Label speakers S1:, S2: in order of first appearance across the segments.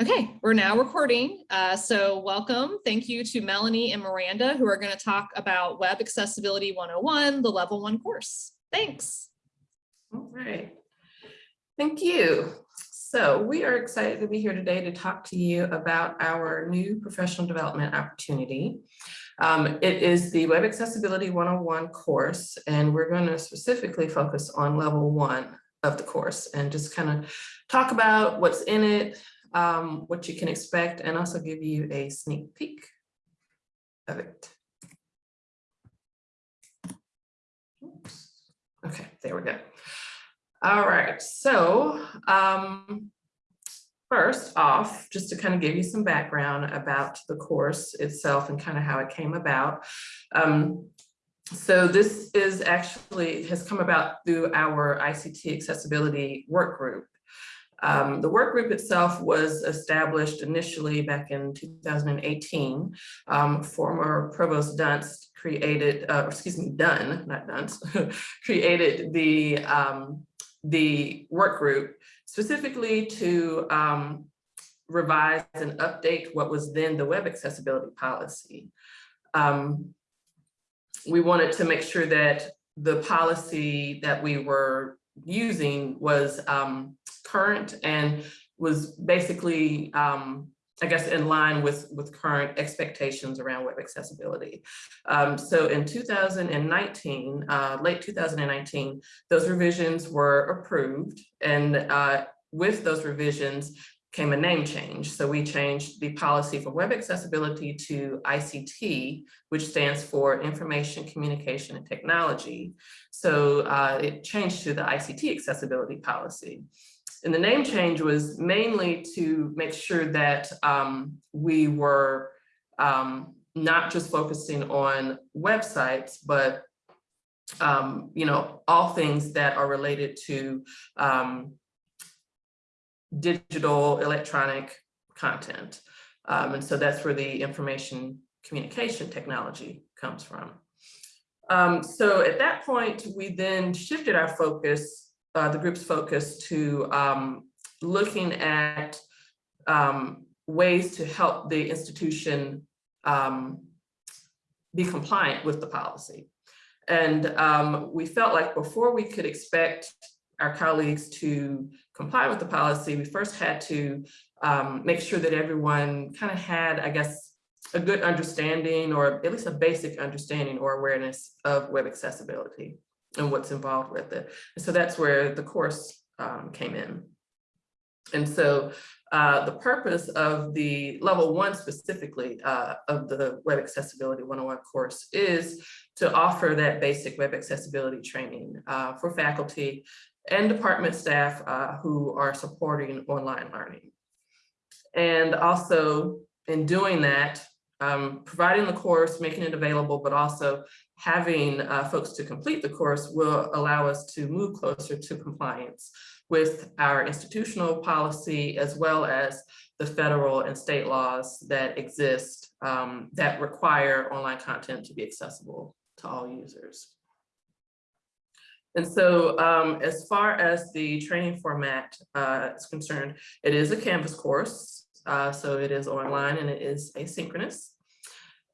S1: Okay, we're now recording. Uh, so welcome. Thank you to Melanie and Miranda who are going to talk about Web Accessibility 101, the level one course. Thanks.
S2: All right. Thank you. So we are excited to be here today to talk to you about our new professional development opportunity. Um, it is the Web Accessibility 101 course, and we're going to specifically focus on level one of the course and just kind of talk about what's in it, um, what you can expect, and also give you a sneak peek of it. Oops. Okay, there we go. All right, so um, first off, just to kind of give you some background about the course itself and kind of how it came about. Um, so this is actually has come about through our ICT accessibility work group. Um, the work group itself was established initially back in 2018. Um, former Provost Dunst created, uh, excuse me, Dunn, not Dunst, created the, um, the work group specifically to um, revise and update what was then the web accessibility policy. Um, we wanted to make sure that the policy that we were using was um, current and was basically, um, I guess, in line with, with current expectations around web accessibility. Um, so in 2019, uh, late 2019, those revisions were approved. And uh, with those revisions, came a name change. So we changed the policy for web accessibility to ICT, which stands for Information, Communication, and Technology. So uh, it changed to the ICT accessibility policy. And the name change was mainly to make sure that um, we were um, not just focusing on websites, but um, you know, all things that are related to um, digital electronic content. Um, and so that's where the information communication technology comes from. Um, so at that point, we then shifted our focus, uh, the group's focus to um, looking at um, ways to help the institution um, be compliant with the policy. And um, we felt like before we could expect our colleagues to comply with the policy, we first had to um, make sure that everyone kind of had, I guess, a good understanding or at least a basic understanding or awareness of web accessibility and what's involved with it. And so that's where the course um, came in. And so uh, the purpose of the level one specifically uh, of the Web Accessibility 101 course is to offer that basic web accessibility training uh, for faculty and department staff uh, who are supporting online learning. And also in doing that, um, providing the course, making it available, but also having uh, folks to complete the course will allow us to move closer to compliance with our institutional policy as well as the federal and state laws that exist um, that require online content to be accessible to all users. And so um, as far as the training format uh, is concerned, it is a Canvas course. Uh, so it is online and it is asynchronous.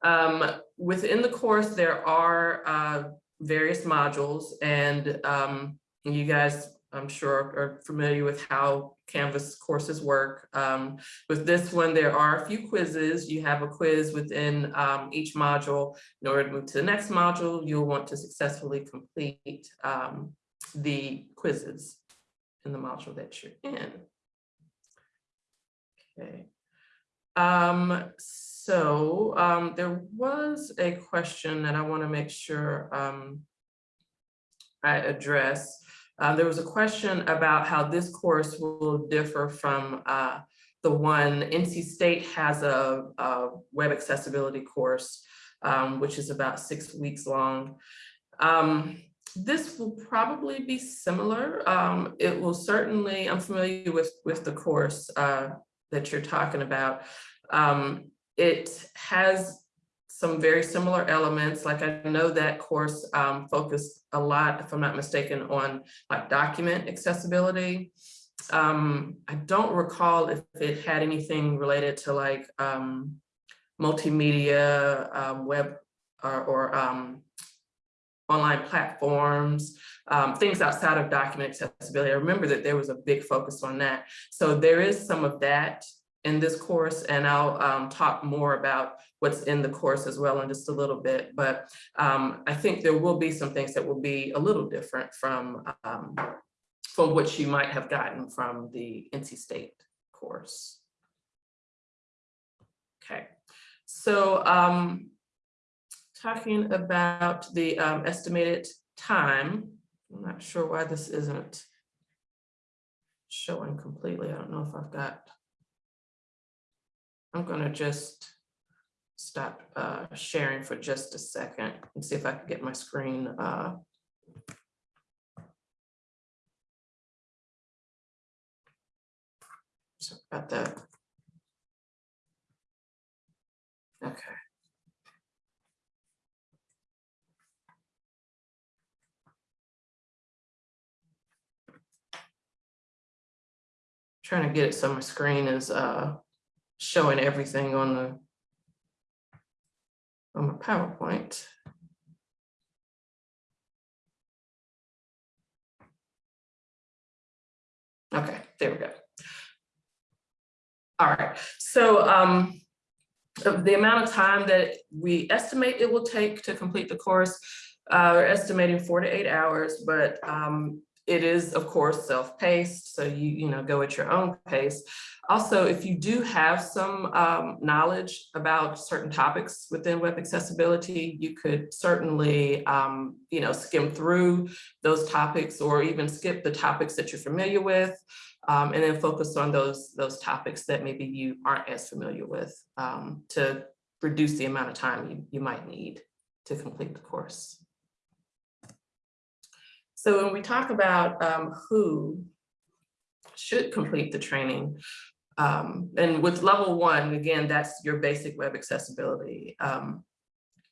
S2: Um, within the course, there are uh, various modules and um, you guys, I'm sure, are familiar with how Canvas courses work. Um, with this one, there are a few quizzes. You have a quiz within um, each module. In order to move to the next module, you'll want to successfully complete um, the quizzes in the module that you're in. Okay. Um, so um, there was a question that I want to make sure um, I address. Uh, there was a question about how this course will differ from uh, the one NC State has a, a web accessibility course, um, which is about six weeks long. Um, this will probably be similar. Um, it will certainly, I'm familiar with, with the course uh, that you're talking about. Um, it has some very similar elements. Like I know that course um, focused a lot, if I'm not mistaken, on like document accessibility. Um, I don't recall if it had anything related to like, um, multimedia, um, web or, or, um, online platforms, um, things outside of document accessibility. I remember that there was a big focus on that. So there is some of that in this course, and I'll um, talk more about what's in the course as well in just a little bit. But um, I think there will be some things that will be a little different from, um, from what you might have gotten from the NC State course. Okay, so um, talking about the um, estimated time, I'm not sure why this isn't showing completely. I don't know if I've got I'm gonna just stop uh, sharing for just a second and see if I can get my screen. uh, Sorry About that. Okay. Trying to get it so my screen is uh showing everything on the on my PowerPoint. Okay, there we go. All right, so um, the amount of time that we estimate it will take to complete the course, uh, we're estimating four to eight hours, but um, it is, of course, self-paced, so you, you know, go at your own pace. Also, if you do have some um, knowledge about certain topics within web accessibility, you could certainly, um, you know, skim through those topics or even skip the topics that you're familiar with um, and then focus on those, those topics that maybe you aren't as familiar with um, to reduce the amount of time you, you might need to complete the course. So when we talk about um, who should complete the training, um, and with level one, again, that's your basic web accessibility um,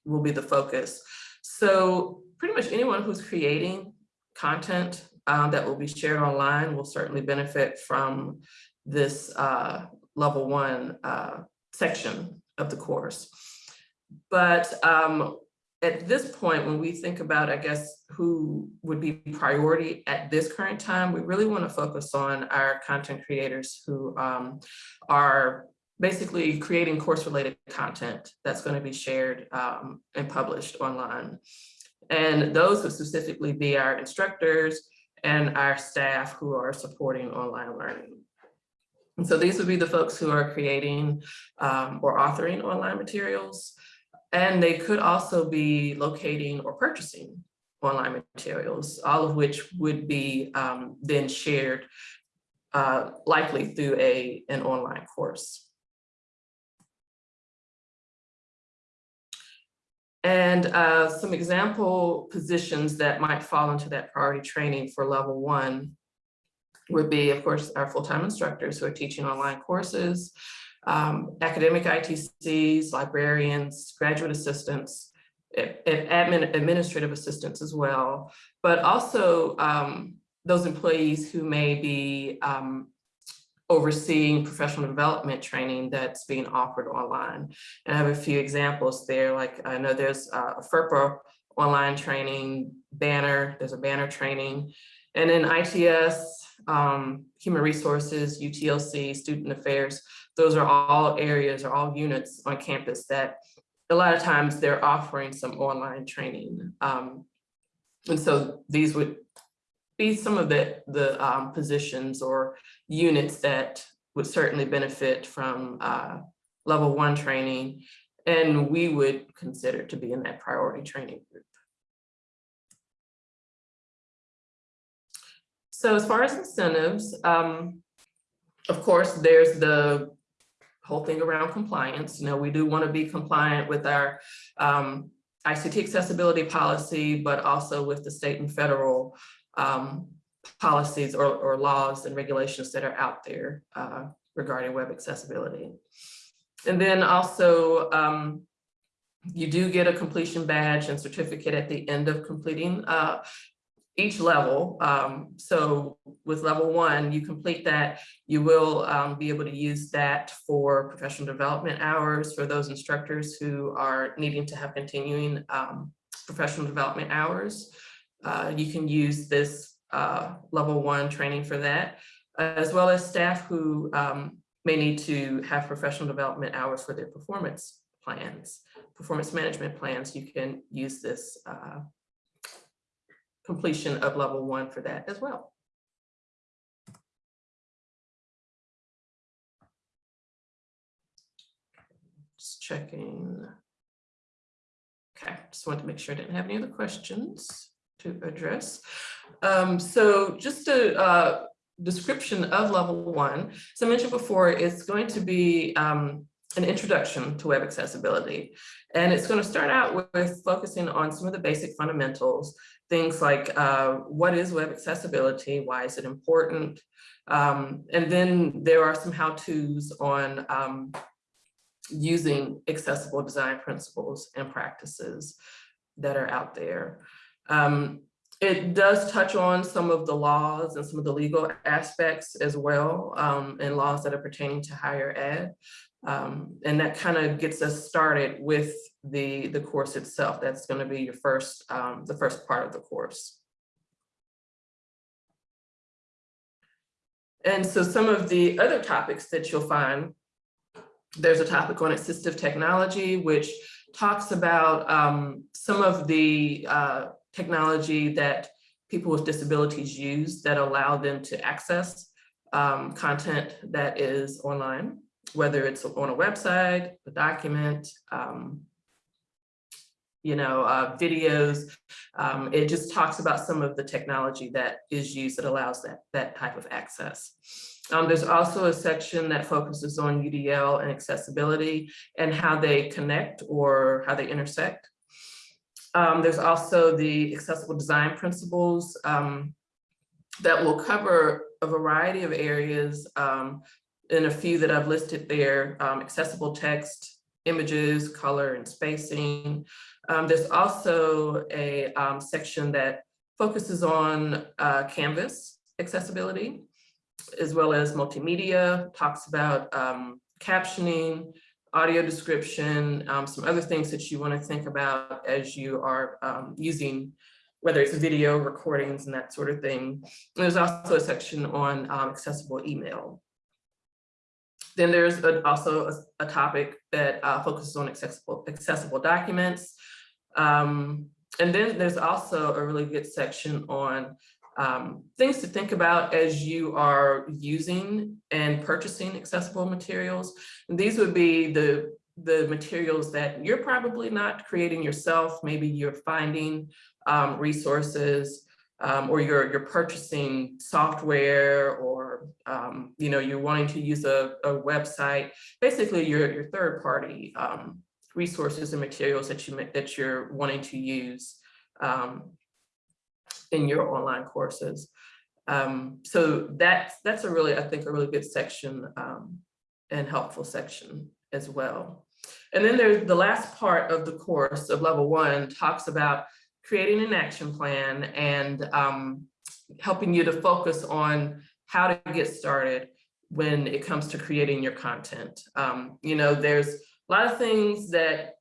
S2: will be the focus. So pretty much anyone who's creating content uh, that will be shared online will certainly benefit from this uh, level one uh, section of the course. But um, at this point, when we think about, I guess, who would be priority at this current time, we really want to focus on our content creators who um, are basically creating course related content that's going to be shared um, and published online. And those would specifically be our instructors and our staff who are supporting online learning. And so these would be the folks who are creating um, or authoring online materials, and they could also be locating or purchasing online materials, all of which would be um, then shared uh, likely through a, an online course. And uh, some example positions that might fall into that priority training for level one would be, of course, our full-time instructors who are teaching online courses, um, academic ITCs, librarians, graduate assistants, admin, administrative assistants as well, but also um, those employees who may be um, overseeing professional development training that's being offered online. And I have a few examples there, like I know there's a FERPA online training banner, there's a banner training, and then ITS, um, human resources, UTLC, student affairs, those are all areas or all units on campus that a lot of times they're offering some online training. Um, and so these would be some of the, the um, positions or units that would certainly benefit from uh, level one training. And we would consider to be in that priority training group. So as far as incentives, um, of course, there's the whole thing around compliance. You know, we do want to be compliant with our um, ICT accessibility policy, but also with the state and federal um, policies or, or, laws and regulations that are out there uh, regarding web accessibility. And then also, um, you do get a completion badge and certificate at the end of completing uh, each level. Um, so with level one, you complete that, you will um, be able to use that for professional development hours for those instructors who are needing to have continuing um, professional development hours. Uh, you can use this uh, level one training for that, as well as staff who um, may need to have professional development hours for their performance plans, performance management plans. You can use this uh, completion of level one for that as well. Just checking. Okay, just wanted to make sure I didn't have any other questions to address. Um, so just a uh, description of level one. So I mentioned before, it's going to be um, an introduction to web accessibility. And it's going to start out with, with focusing on some of the basic fundamentals, things like uh, what is web accessibility, why is it important? Um, and then there are some how-tos on um, using accessible design principles and practices that are out there. Um, it does touch on some of the laws and some of the legal aspects as well, um, and laws that are pertaining to higher ed. Um, and that kind of gets us started with the, the course itself. That's going to be your first, um, the first part of the course. And so some of the other topics that you'll find, there's a topic on assistive technology, which talks about um, some of the uh, technology that people with disabilities use that allow them to access um, content that is online whether it's on a website, a document, um, you know, uh, videos. Um, it just talks about some of the technology that is used that allows that, that type of access. Um, there's also a section that focuses on UDL and accessibility and how they connect or how they intersect. Um, there's also the accessible design principles um, that will cover a variety of areas um, and a few that I've listed there, um, accessible text, images, color and spacing. Um, there's also a um, section that focuses on uh, Canvas accessibility, as well as multimedia, talks about um, captioning, audio description, um, some other things that you want to think about as you are um, using whether it's video recordings and that sort of thing. And there's also a section on accessible email. Then there's a, also a, a, topic that uh, focuses on accessible, accessible documents. Um, and then there's also a really good section on um, things to think about as you are using and purchasing accessible materials. And these would be the, the materials that you're probably not creating yourself. Maybe you're finding um, resources um, or you're, you're purchasing software or, um, you know, you're wanting to use a, a website, basically your, your third party um, resources and materials that, you, that you're wanting to use um, in your online courses. Um, so that's, that's a really, I think, a really good section um, and helpful section as well. And then there's the last part of the course of level one talks about creating an action plan and um, helping you to focus on how to get started when it comes to creating your content. Um, you know, there's a lot of things that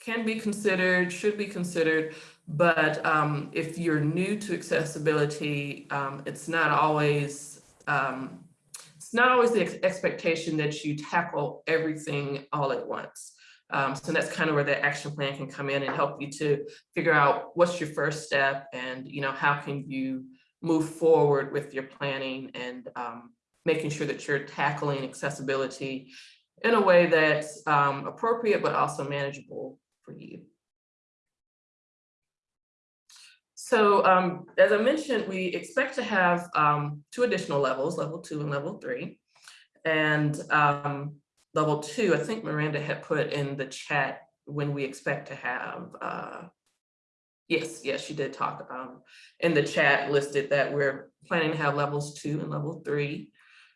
S2: can be considered, should be considered, but um, if you're new to accessibility, um, it's not always um, it's not always the ex expectation that you tackle everything all at once. Um, so that's kind of where the action plan can come in and help you to figure out what's your first step and, you know, how can you move forward with your planning and um, making sure that you're tackling accessibility in a way that's um, appropriate, but also manageable for you. So um, as I mentioned, we expect to have um, two additional levels, level two and level three. And um, level two, I think Miranda had put in the chat when we expect to have, uh, yes, yes, she did talk um, in the chat listed that we're planning to have levels two and level three,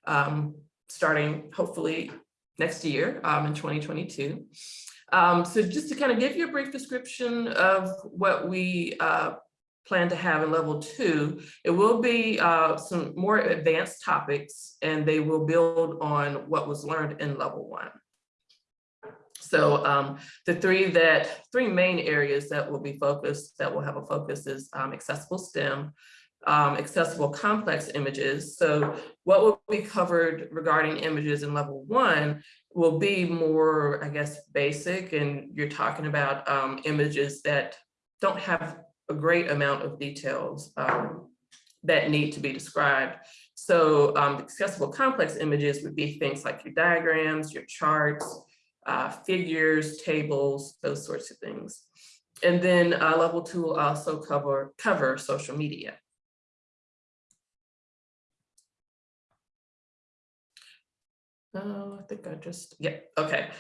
S2: um, starting hopefully next year um, in 2022. Um, so just to kind of give you a brief description of what we uh, plan to have in level two, it will be uh, some more advanced topics and they will build on what was learned in level one. So um, the three that, three main areas that will be focused, that will have a focus is um, accessible STEM, um, accessible complex images. So what will be covered regarding images in level one will be more, I guess, basic and you're talking about um, images that don't have a great amount of details um, that need to be described. So um, accessible complex images would be things like your diagrams, your charts, uh, figures, tables, those sorts of things. And then uh, level two will also cover, cover social media. Oh, I think I just, yeah, okay.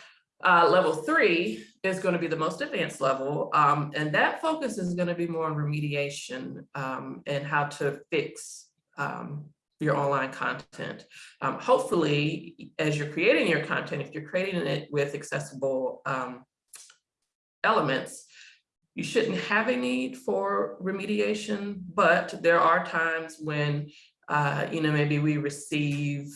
S2: Uh, level three is going to be the most advanced level, um, and that focus is going to be more on remediation um, and how to fix um, your online content. Um, hopefully, as you're creating your content, if you're creating it with accessible um, elements, you shouldn't have a need for remediation, but there are times when, uh, you know, maybe we receive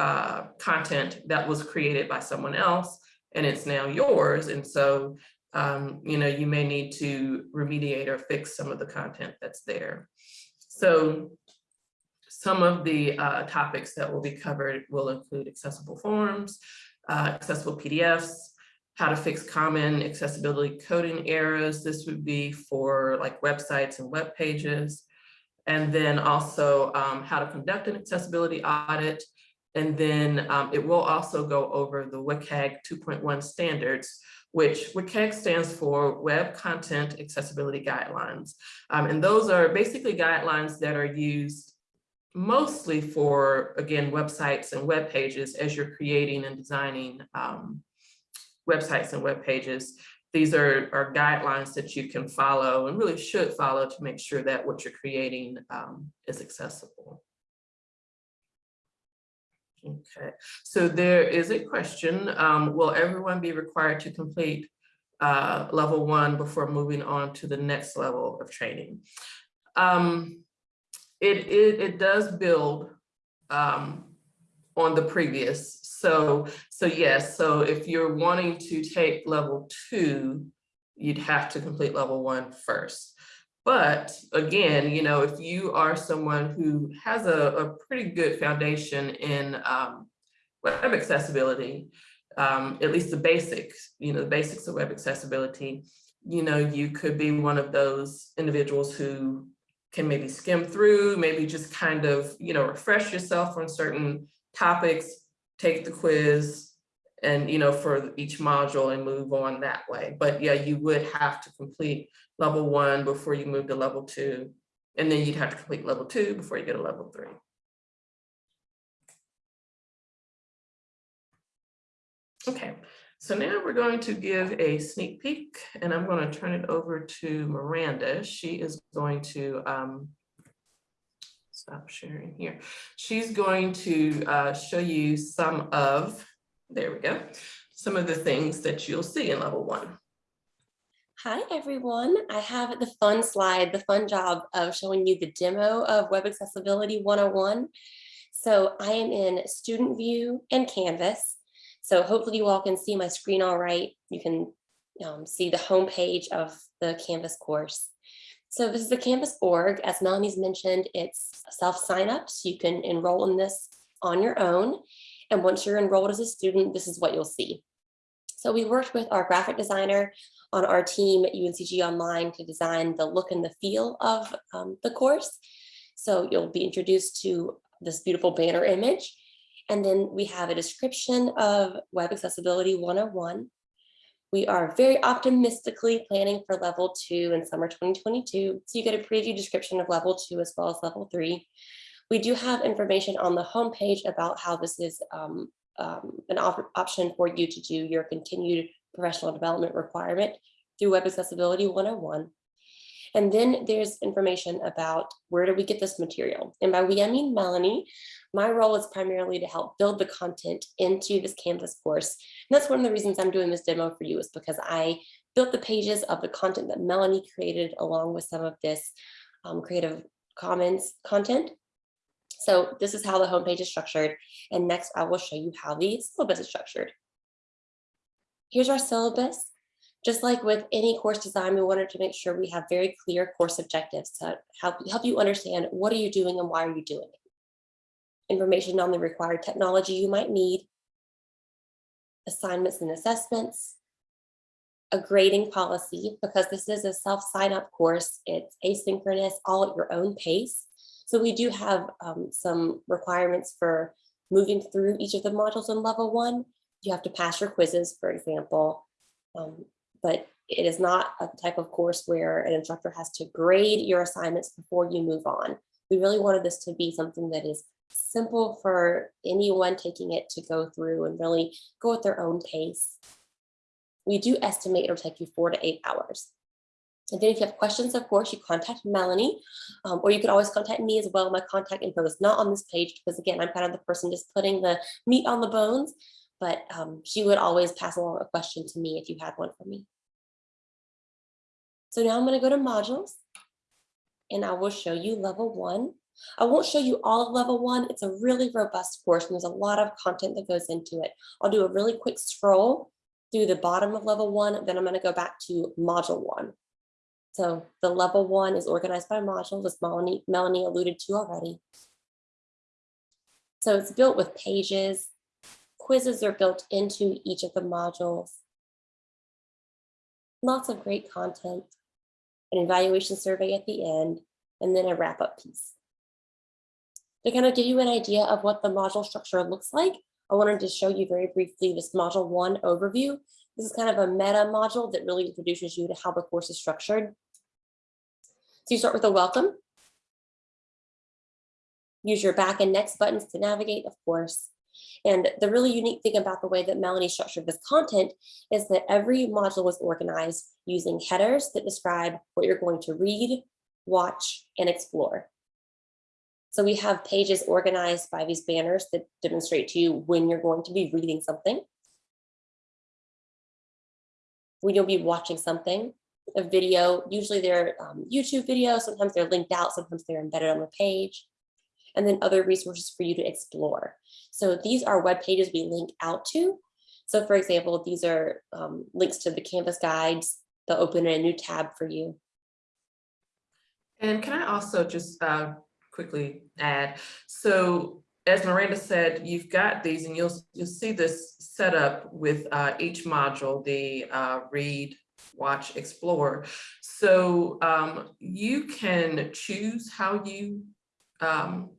S2: uh, content that was created by someone else and it's now yours. And so, um, you know, you may need to remediate or fix some of the content that's there. So some of the uh, topics that will be covered will include accessible forms, uh, accessible PDFs, how to fix common accessibility coding errors. This would be for like websites and web pages. And then also um, how to conduct an accessibility audit, and then um, it will also go over the WCAG 2.1 standards, which WCAG stands for Web Content Accessibility Guidelines. Um, and those are basically guidelines that are used mostly for, again, websites and web pages as you're creating and designing um, websites and web pages. These are, are guidelines that you can follow and really should follow to make sure that what you're creating um, is accessible. Okay, so there is a question. Um, will everyone be required to complete uh, level one before moving on to the next level of training? Um, it, it, it does build um, on the previous. So, so yes, so if you're wanting to take level two, you'd have to complete level one first. But again, you know, if you are someone who has a, a pretty good foundation in um, web accessibility, um, at least the basics, you know, the basics of web accessibility, you know, you could be one of those individuals who can maybe skim through, maybe just kind of, you know, refresh yourself on certain topics, take the quiz, and, you know, for each module and move on that way. But yeah, you would have to complete level one before you move to level two. And then you'd have to complete level two before you get a level three. Okay, so now we're going to give a sneak peek and I'm going to turn it over to Miranda. She is going to um, stop sharing here. She's going to uh, show you some of, there we go, some of the things that you'll see in level one.
S3: Hi, everyone. I have the fun slide, the fun job of showing you the demo of Web Accessibility 101. So I am in Student View and Canvas. So hopefully you all can see my screen all right. You can um, see the home page of the Canvas course. So this is the Canvas org. As Melanie's mentioned, it's self-sign-up, so you can enroll in this on your own. And once you're enrolled as a student, this is what you'll see. So we worked with our graphic designer on our team at UNCG Online to design the look and the feel of um, the course. So you'll be introduced to this beautiful banner image. And then we have a description of Web Accessibility 101. We are very optimistically planning for level two in summer 2022. So you get a preview description of level two as well as level three. We do have information on the homepage about how this is um, um, an op option for you to do your continued professional development requirement through Web Accessibility 101. And then there's information about where do we get this material? And by we, I mean Melanie. My role is primarily to help build the content into this Canvas course. And that's one of the reasons I'm doing this demo for you is because I built the pages of the content that Melanie created along with some of this um, Creative Commons content. So this is how the homepage is structured. And next I will show you how the syllabus is structured. Here's our syllabus. Just like with any course design, we wanted to make sure we have very clear course objectives to help, help you understand what are you doing and why are you doing it. Information on the required technology you might need, assignments and assessments, a grading policy, because this is a self-sign-up course, it's asynchronous, all at your own pace. So we do have um, some requirements for moving through each of the modules in level one. You have to pass your quizzes, for example, um, but it is not a type of course where an instructor has to grade your assignments before you move on. We really wanted this to be something that is simple for anyone taking it to go through and really go at their own pace. We do estimate it'll take you four to eight hours. And then if you have questions, of course, you contact Melanie, um, or you could always contact me as well. My contact info is not on this page because again, I'm kind of the person just putting the meat on the bones, but um, she would always pass along a question to me if you had one for me. So now I'm gonna go to modules and I will show you level one. I won't show you all of level one. It's a really robust course and there's a lot of content that goes into it. I'll do a really quick scroll through the bottom of level one, then I'm gonna go back to module one. So the level one is organized by modules, as Melanie, Melanie alluded to already. So it's built with pages. Quizzes are built into each of the modules. Lots of great content, an evaluation survey at the end, and then a wrap-up piece. To kind of give you an idea of what the module structure looks like, I wanted to show you very briefly this module one overview. This is kind of a meta module that really introduces you to how the course is structured. So you start with a welcome. Use your back and next buttons to navigate, of course. And the really unique thing about the way that Melanie structured this content is that every module was organized using headers that describe what you're going to read, watch, and explore. So we have pages organized by these banners that demonstrate to you when you're going to be reading something. When you'll be watching something, a video, usually they're um, YouTube videos, sometimes they're linked out, sometimes they're embedded on the page, and then other resources for you to explore. So these are web pages we link out to. So for example, these are um, links to the Canvas guides. They'll open a new tab for you.
S2: And can I also just uh, quickly add, so as Miranda said, you've got these and you'll, you'll see this set up with uh, each module, the uh, read, watch, explore. So um, you can choose how you um,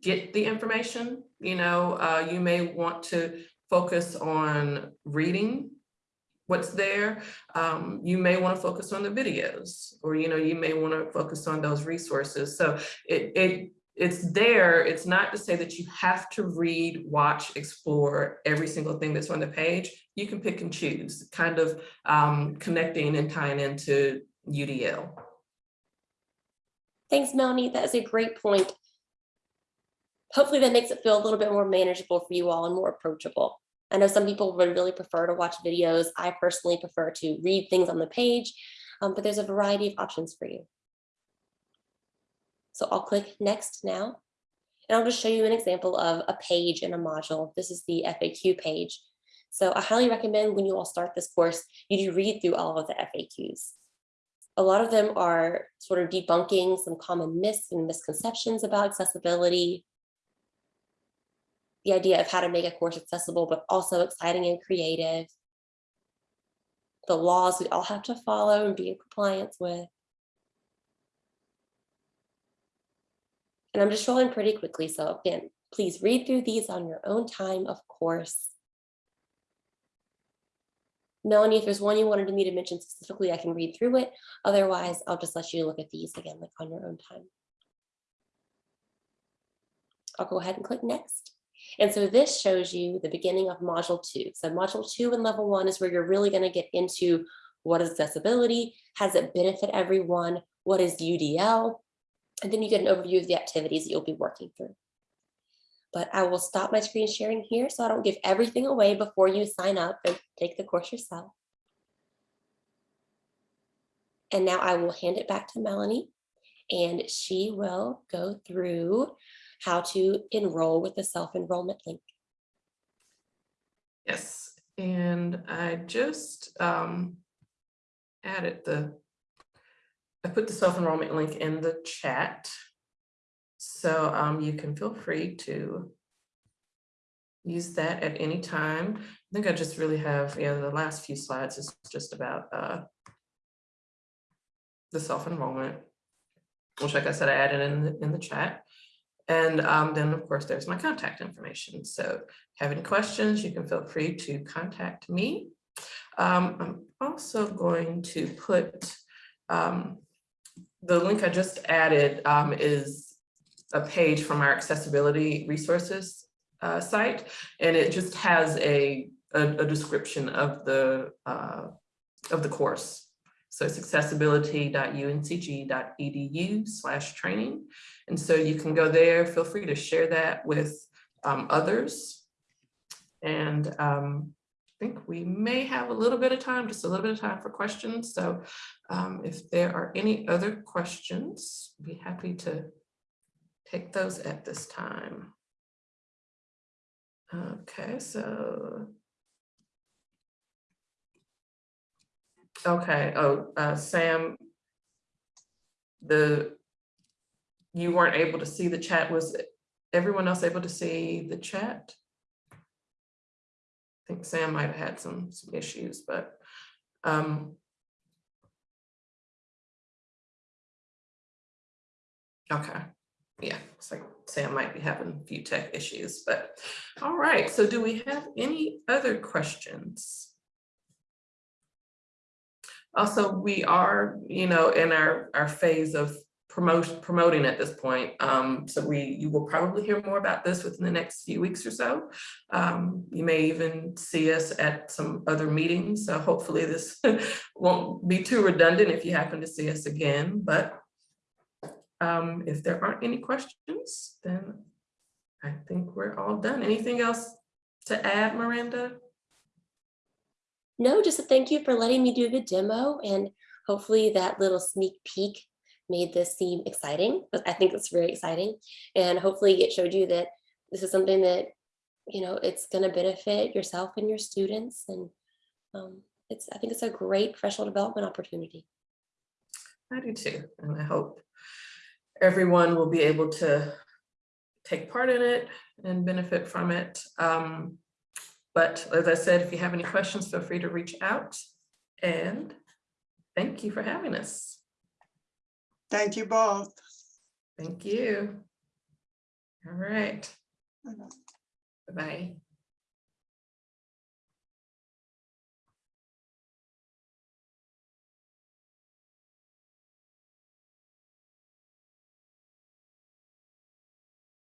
S2: get the information. You know, uh, you may want to focus on reading what's there. Um, you may want to focus on the videos or, you know, you may want to focus on those resources. So it, it it's there. It's not to say that you have to read, watch, explore every single thing that's on the page. You can pick and choose, kind of um, connecting and tying into UDL.
S3: Thanks, Melanie. That is a great point. Hopefully that makes it feel a little bit more manageable for you all and more approachable. I know some people would really prefer to watch videos. I personally prefer to read things on the page, um, but there's a variety of options for you. So I'll click next now. And I'll just show you an example of a page in a module. This is the FAQ page. So I highly recommend when you all start this course, you do read through all of the FAQs. A lot of them are sort of debunking some common myths and misconceptions about accessibility, the idea of how to make a course accessible, but also exciting and creative, the laws we all have to follow and be in compliance with. And I'm just rolling pretty quickly. So again, please read through these on your own time, of course. Melanie, if there's one you wanted me to mention specifically, I can read through it. Otherwise, I'll just let you look at these again, like on your own time. I'll go ahead and click next. And so this shows you the beginning of module two. So module two and level one is where you're really gonna get into what is accessibility, has it benefit everyone, what is UDL, and then you get an overview of the activities that you'll be working through. But I will stop my screen sharing here so I don't give everything away before you sign up and take the course yourself. And now I will hand it back to Melanie and she will go through how to enroll with the self-enrollment link.
S2: Yes, and I just um added the, I put the self-enrollment link in the chat. So um you can feel free to use that at any time. I think I just really have, yeah, the last few slides is just about uh the self-enrollment, which like I said, I added in the in the chat. And um, then, of course, there's my contact information. So have any questions, you can feel free to contact me. Um, I'm also going to put um, the link I just added um, is a page from our accessibility resources uh, site, and it just has a, a, a description of the uh, of the course. So it's accessibility.uncg.edu slash training. And so you can go there, feel free to share that with um, others. And um, think we may have a little bit of time, just a little bit of time for questions. So um, if there are any other questions, be happy to take those at this time. Okay, so. Okay, oh, uh, Sam. The, you weren't able to see the chat. Was everyone else able to see the chat? I think Sam might have had some, some issues, but, um. Okay, yeah, it's like Sam might be having a few tech issues, but, all right, so do we have any other questions? Also, we are, you know, in our, our phase of promotion, promoting at this point. Um, so we, you will probably hear more about this within the next few weeks or so. Um, you may even see us at some other meetings. So hopefully this won't be too redundant if you happen to see us again, but um, if there aren't any questions, then I think we're all done. Anything else to add, Miranda?
S3: No, just a thank you for letting me do the demo and hopefully that little sneak peek made this seem exciting, I think it's very exciting. And hopefully it showed you that this is something that, you know, it's gonna benefit yourself and your students. And um, it's, I think it's a great professional development opportunity.
S2: I do too, and I hope everyone will be able to take part in it and benefit from it. Um, but as I said, if you have any questions, feel free to reach out. And thank you for having us.
S4: Thank you both.
S2: Thank you. All right, Bye-bye.